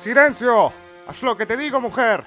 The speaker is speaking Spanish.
¡Silencio! ¡Haz lo que te digo, mujer!